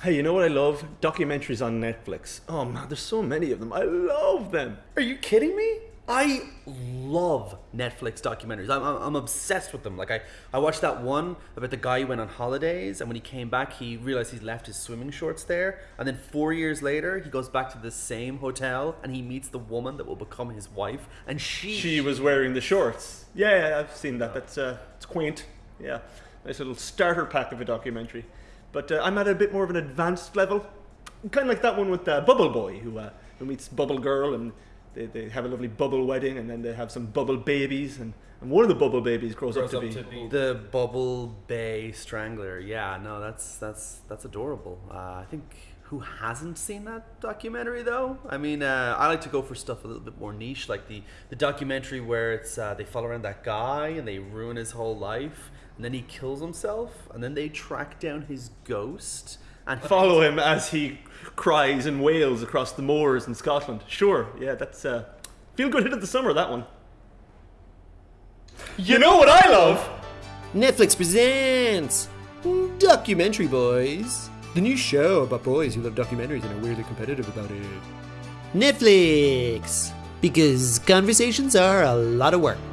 Hey, you know what I love? Documentaries on Netflix. Oh man, there's so many of them. I love them. Are you kidding me? I love Netflix documentaries. I'm, I'm, obsessed with them. Like I, I watched that one about the guy who went on holidays, and when he came back, he realized he's left his swimming shorts there. And then four years later, he goes back to the same hotel, and he meets the woman that will become his wife, and she She was wearing the shorts. Yeah, yeah I've seen that. That's uh, it's quaint. Yeah, nice little starter pack of a documentary. But uh, I'm at a bit more of an advanced level, kind of like that one with uh, Bubble Boy, who uh, who meets Bubble Girl, and they, they have a lovely bubble wedding, and then they have some bubble babies, and, and one of the bubble babies grows, Grows up to up be. to be the Bubble Bay Strangler. Yeah, no, that's that's that's adorable. Uh, I think who hasn't seen that documentary though? I mean, uh, I like to go for stuff a little bit more niche, like the the documentary where it's uh, they follow around that guy and they ruin his whole life, and then he kills himself, and then they track down his ghost and Follow him as he cries and wails across the moors in Scotland. Sure, yeah, that's uh, feel good hit of the summer. That one. You know what I love? Netflix presents Documentary Boys, the new show about boys who love documentaries and are weirdly competitive about it. Netflix, because conversations are a lot of work.